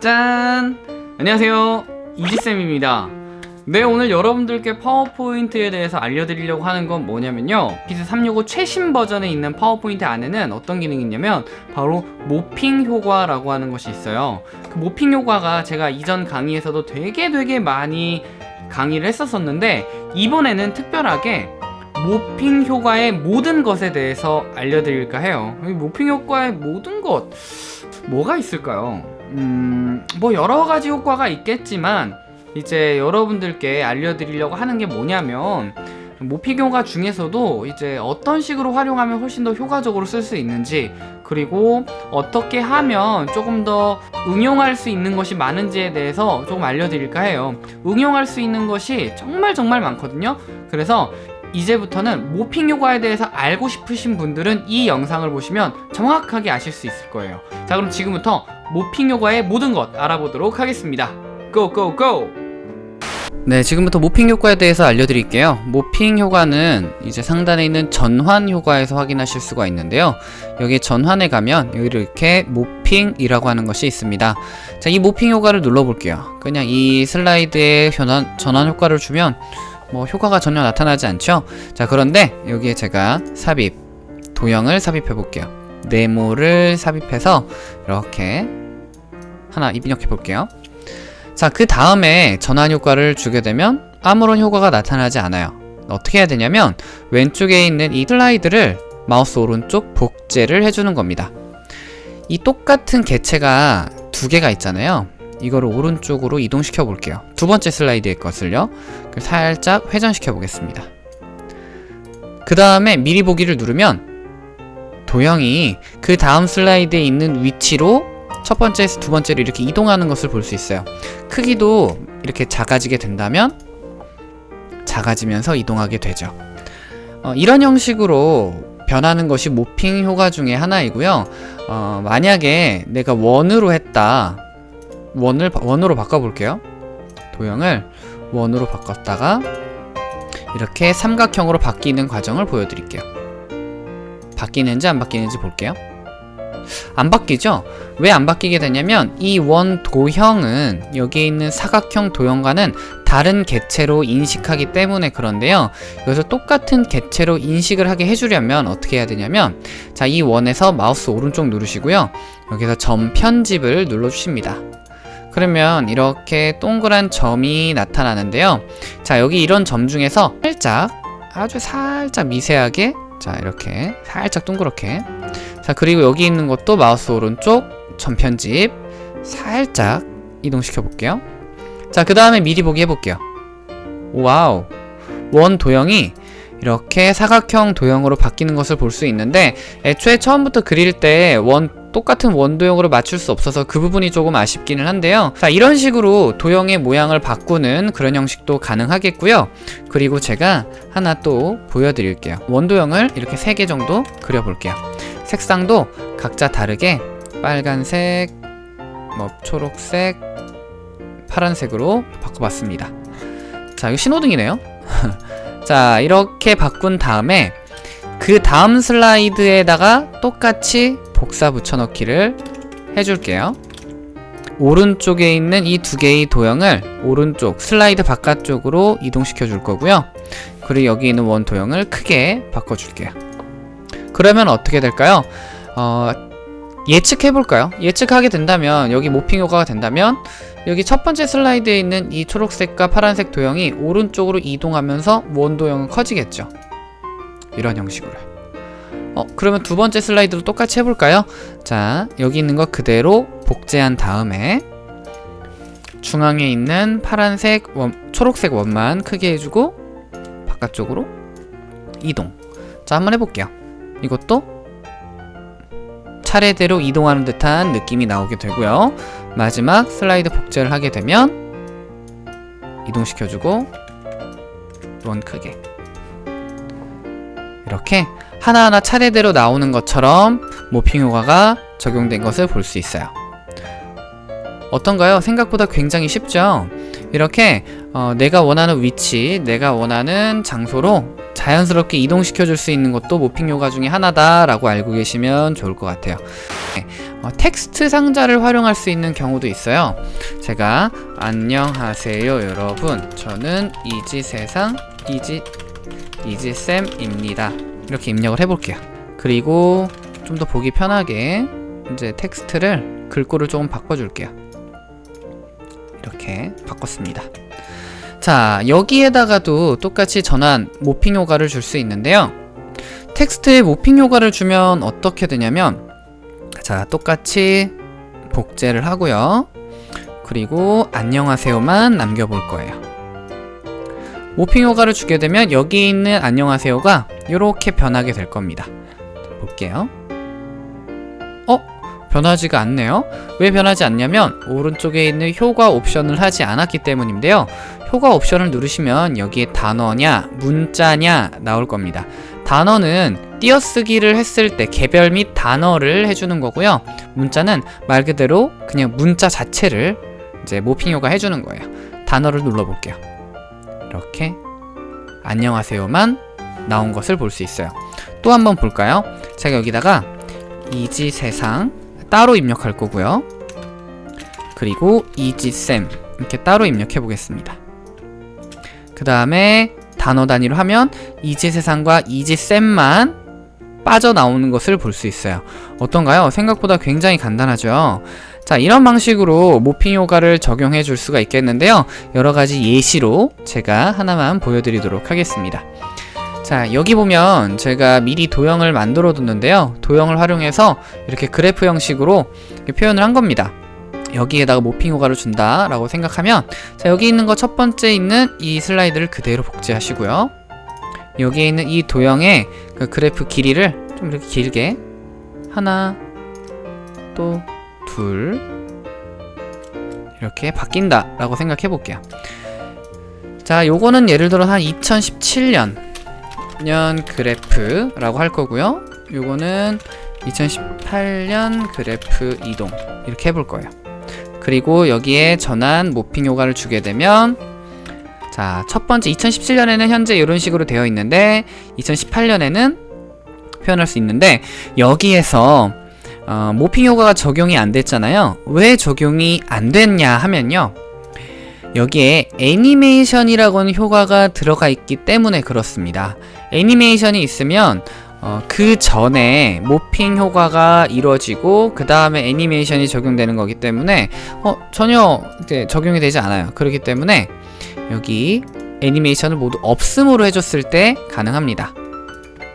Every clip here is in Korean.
짠! 안녕하세요. 이지쌤입니다. 네, 오늘 여러분들께 파워포인트에 대해서 알려드리려고 하는 건 뭐냐면요. 오피스 365 최신 버전에 있는 파워포인트 안에는 어떤 기능이 있냐면 바로 morphing 효과라고 하는 것이 있어요. 그 morphing 효과가 제가 이전 강의에서도 되게 되게 많이 강의를 했었었는데 이번에는 특별하게 morphing 효과의 모든 것에 대해서 알려드릴까 해요. 이 morphing 효과의 모든 것 뭐가 있을까요? 음, 뭐 여러 가지 효과가 있겠지만 이제 여러분들께 알려드리려고 하는 게 뭐냐면 모핑 효과 중에서도 이제 어떤 식으로 활용하면 훨씬 더 효과적으로 쓸 수 있는지 그리고 어떻게 하면 조금 더 응용할 수 있는 것이 많은지에 대해서 조금 알려드릴까 해요. 응용할 수 있는 것이 정말 정말 많거든요. 그래서 이제부터는 모핑 효과에 대해서 알고 싶으신 분들은 이 영상을 보시면 정확하게 아실 수 있을 거예요. 자 그럼 지금부터 모핑 효과의 모든 것 알아보도록 하겠습니다. 고고고! 네 지금부터 모핑 효과에 대해서 알려드릴게요. 모핑 효과는 이제 상단에 있는 전환 효과에서 확인하실 수가 있는데요. 여기 전환에 가면 여기 이렇게 모핑이라고 하는 것이 있습니다. 자이 모핑 효과를 눌러 볼게요. 그냥 이 슬라이드에 전환, 전환 효과를 주면 뭐 효과가 전혀 나타나지 않죠? 자 그런데 여기에 제가 삽입 도형을 삽입해 볼게요. 네모를 삽입해서 이렇게 하나 입력해 볼게요. 자 그 다음에 전환 효과를 주게 되면 아무런 효과가 나타나지 않아요. 어떻게 해야 되냐면 왼쪽에 있는 이 슬라이드를 마우스 오른쪽 복제를 해주는 겁니다. 이 똑같은 개체가 두 개가 있잖아요 이거를 오른쪽으로 이동시켜 볼게요. 두 번째 슬라이드의 것을요. 살짝 회전시켜 보겠습니다. 그 다음에 미리 보기를 누르면 도형이 그 다음 슬라이드에 있는 위치로 첫 번째에서 두 번째로 이렇게 이동하는 것을 볼 수 있어요. 크기도 이렇게 작아지게 된다면 작아지면서 이동하게 되죠. 어, 이런 형식으로 변하는 것이 모핑 효과 중에 하나이고요. 어, 만약에 내가 원으로 했다 원을 원으로 바꿔볼게요. 도형을 원으로 바꿨다가 이렇게 삼각형으로 바뀌는 과정을 보여드릴게요. 바뀌는지 안 바뀌는지 볼게요. 안 바뀌죠? 왜 안 바뀌게 되냐면 이 원 도형은 여기에 있는 사각형 도형과는 다른 개체로 인식하기 때문에 그런데요. 여기서 똑같은 개체로 인식을 하게 해주려면 어떻게 해야 되냐면 자 이 원에서 마우스 오른쪽 누르시고요. 여기서 점 편집을 눌러주십니다. 그러면 이렇게 동그란 점이 나타나는데요. 자 여기 이런 점 중에서 살짝 아주 살짝 미세하게 자 이렇게 살짝 동그랗게. 자 그리고 여기 있는 것도 마우스 오른쪽 점 편집 살짝 이동시켜 볼게요. 자 그 다음에 미리 보기 해볼게요. Wow. 원 도형이 이렇게 사각형 도형으로 바뀌는 것을 볼 수 있는데 애초에 처음부터 그릴 때 원 똑같은 원도형으로 맞출 수 없어서 그 부분이 조금 아쉽기는 한데요. 자 이런 식으로 도형의 모양을 바꾸는 그런 형식도 가능하겠고요. 그리고 제가 하나 또 보여드릴게요. 원도형을 이렇게 3개 정도 그려볼게요. 색상도 각자 다르게 빨간색 뭐 초록색 파란색으로 바꿔봤습니다. 자 이거 신호등이네요. 자 이렇게 바꾼 다음에 그 다음 슬라이드에다가 똑같이 복사 붙여넣기를 해줄게요. 오른쪽에 있는 이 두 개의 도형을 오른쪽 슬라이드 바깥쪽으로 이동시켜 줄 거고요. 그리고 여기 있는 원 도형을 크게 바꿔 줄게요. 그러면 어떻게 될까요? 어, 예측해 볼까요? 예측하게 된다면 여기 모핑 효과가 된다면 여기 첫 번째 슬라이드에 있는 이 초록색과 파란색 도형이 오른쪽으로 이동하면서 원 도형은 커지겠죠. 이런 형식으로 어, 그러면 두 번째 슬라이드도 똑같이 해볼까요? 자, 여기 있는 거 그대로 복제한 다음에 중앙에 있는 파란색 원, 초록색 원만 크게 해주고 바깥쪽으로 이동. 자, 한번 해볼게요. 이것도 차례대로 이동하는 듯한 느낌이 나오게 되고요. 마지막 슬라이드 복제를 하게 되면 이동시켜주고 원 크게. 이렇게 하나하나 차례대로 나오는 것처럼 모핑 효과가 적용된 것을 볼 수 있어요. 어떤가요? 생각보다 굉장히 쉽죠? 이렇게 어, 내가 원하는 위치, 내가 원하는 장소로 자연스럽게 이동시켜 줄 수 있는 것도 모핑 요가 중에 하나다라고 알고 계시면 좋을 것 같아요. 네, 어, 텍스트 상자를 활용할 수 있는 경우도 있어요. 제가 안녕하세요 여러분 저는 이지세상 이지 이지쌤입니다 이렇게 입력을 해볼게요. 그리고 좀 더 보기 편하게 이제 텍스트를 글꼴을 조금 바꿔줄게요. 이렇게 바꿨습니다. 자 여기에다가도 똑같이 전환 morphing 효과를 줄 수 있는데요. 텍스트에 morphing 효과를 주면 어떻게 되냐면 자 똑같이 복제를 하고요. 그리고 안녕하세요만 남겨볼 거예요. morphing 효과를 주게 되면 여기 있는 안녕하세요가 이렇게 변하게 될 겁니다. 볼게요. 어? 변하지가 않네요. 왜 변하지 않냐면 오른쪽에 있는 효과 옵션을 하지 않았기 때문인데요. 효과 옵션을 누르시면 여기에 단어냐, 문자냐 나올 겁니다. 단어는 띄어쓰기를 했을 때 개별 및 단어를 해주는 거고요. 문자는 말 그대로 그냥 문자 자체를 이제 모핑효가 해주는 거예요. 단어를 눌러볼게요. 이렇게 안녕하세요만 나온 것을 볼 수 있어요. 또 한번 볼까요? 제가 여기다가 이지세상 따로 입력할 거고요. 그리고 이지쌤 이렇게 따로 입력해 보겠습니다. 그 다음에 단어 단위로 하면 이지세상과 이지쌤만 빠져나오는 것을 볼 수 있어요. 어떤가요? 생각보다 굉장히 간단하죠? 자 이런 방식으로 모핑 효과를 적용해 줄 수가 있겠는데요. 여러가지 예시로 제가 하나만 보여드리도록 하겠습니다. 자 여기 보면 제가 미리 도형을 만들어 뒀는데요. 도형을 활용해서 이렇게 그래프 형식으로 표현을 한 겁니다. 여기에다가 모핑 효과를 준다 라고 생각하면 자 여기 있는 거 첫 번째 있는 이 슬라이드를 그대로 복제하시고요. 여기에 있는 이 도형의 그 그래프 길이를 좀 이렇게 길게 하나 또 둘. 이렇게 바뀐다 라고 생각해 볼게요. 자 요거는 예를 들어 한 2017년 년 그래프라고 할 거고요. 요거는 2018년 그래프 이동 이렇게 해볼 거예요. 그리고 여기에 전환 모핑 효과를 주게 되면 자, 첫 번째 2017년에는 현재 이런 식으로 되어 있는데 2018년에는 표현할 수 있는데 여기에서 어, 모핑 효과가 적용이 안 됐잖아요. 왜 적용이 안 됐냐 하면요. 여기에 애니메이션이라고는 효과가 들어가 있기 때문에 그렇습니다. 애니메이션이 있으면 어, 그 전에 모핑 효과가 이루어지고 그 다음에 애니메이션이 적용되는 거기 때문에 어, 전혀 적용이 되지 않아요. 그렇기 때문에 여기 애니메이션을 모두 없음으로 해줬을 때 가능합니다.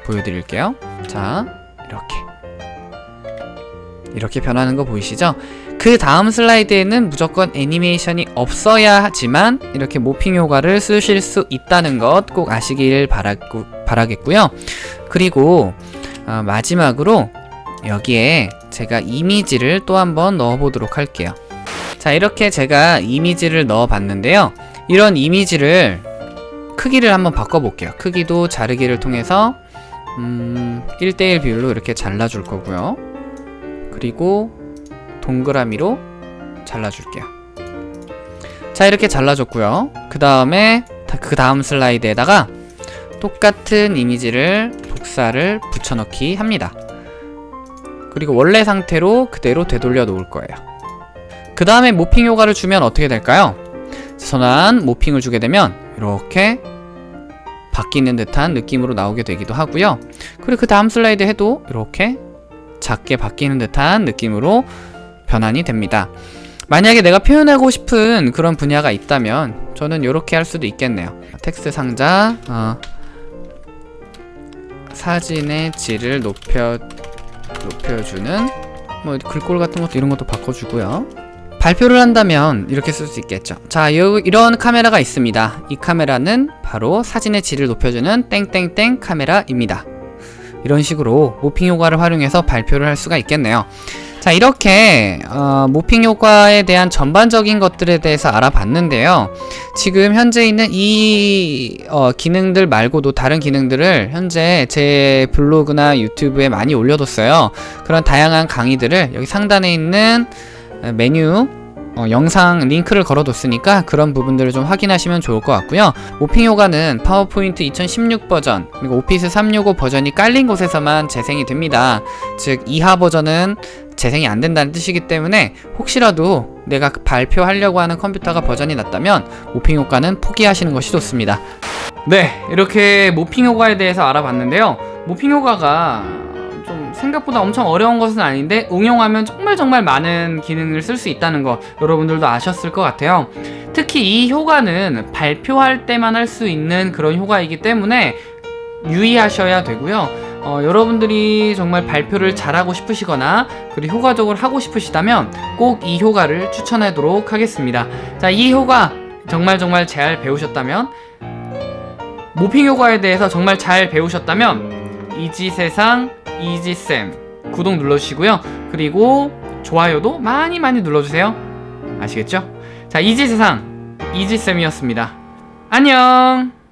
보여드릴게요. 자 이렇게 이렇게 변하는 거 보이시죠? 그 다음 슬라이드에는 무조건 애니메이션이 없어야 하지만 이렇게 모핑 효과를 쓰실 수 있다는 것 꼭 아시길 바라고, 바라겠고요. 그리고 어, 마지막으로 여기에 제가 이미지를 또 한번 넣어보도록 할게요. 자 이렇게 제가 이미지를 넣어 봤는데요. 이런 이미지를 크기를 한번 바꿔볼게요. 크기도 자르기를 통해서 음, 1대1 비율로 이렇게 잘라줄 거고요. 그리고 동그라미로 잘라줄게요. 자 이렇게 잘라줬고요. 그 다음에 그 다음 슬라이드에다가 똑같은 이미지를 복사를 붙여넣기 합니다. 그리고 원래 상태로 그대로 되돌려 놓을 거예요. 그 다음에 모핑 효과를 주면 어떻게 될까요? 선한 모핑을 주게 되면 이렇게 바뀌는 듯한 느낌으로 나오게 되기도 하고요. 그리고 그 다음 슬라이드 해도 이렇게 작게 바뀌는 듯한 느낌으로 변환이 됩니다. 만약에 내가 표현하고 싶은 그런 분야가 있다면 저는 이렇게 할 수도 있겠네요. 텍스트 상자 어, 사진의 질을 높여 높여주는 뭐 글꼴 같은 것도 이런 것도 바꿔주고요. 발표를 한다면 이렇게 쓸 수 있겠죠. 자, 요, 이런 카메라가 있습니다. 이 카메라는 바로 사진의 질을 높여주는 땡땡땡 카메라입니다. 이런 식으로 모핑 효과를 활용해서 발표를 할 수가 있겠네요. 자 이렇게 어, 모핑 효과에 대한 전반적인 것들에 대해서 알아봤는데요. 지금 현재 있는 이 어, 기능들 말고도 다른 기능들을 현재 제 블로그나 유튜브에 많이 올려뒀어요. 그런 다양한 강의들을 여기 상단에 있는 메뉴 어, 영상 링크를 걸어뒀으니까 그런 부분들을 좀 확인하시면 좋을 것 같고요. morphing 효과는 파워포인트 2016 버전 그리고 오피스 365 버전이 깔린 곳에서만 재생이 됩니다. 즉 이하 버전은 재생이 안 된다는 뜻이기 때문에 혹시라도 내가 발표하려고 하는 컴퓨터가 버전이 낮다면 morphing 효과는 포기하시는 것이 좋습니다. 네, 이렇게 morphing 효과에 대해서 알아봤는데요. 모핑 효과가 좀 생각보다 엄청 어려운 것은 아닌데 응용하면 정말 정말 많은 기능을 쓸 수 있다는 거 여러분들도 아셨을 것 같아요. 특히 이 효과는 발표할 때만 할 수 있는 그런 효과이기 때문에 유의하셔야 되고요. 어, 여러분들이 정말 발표를 잘하고 싶으시거나 그리고 효과적으로 하고 싶으시다면 꼭 이 효과를 추천하도록 하겠습니다. 자, 이 효과 정말 정말 잘 배우셨다면 모핑 효과에 대해서 정말 잘 배우셨다면 이지세상 이지쌤 구독 눌러주시고요. 그리고 좋아요도 많이 많이 눌러주세요. 아시겠죠? 자, 이지세상 이지쌤이었습니다. 안녕!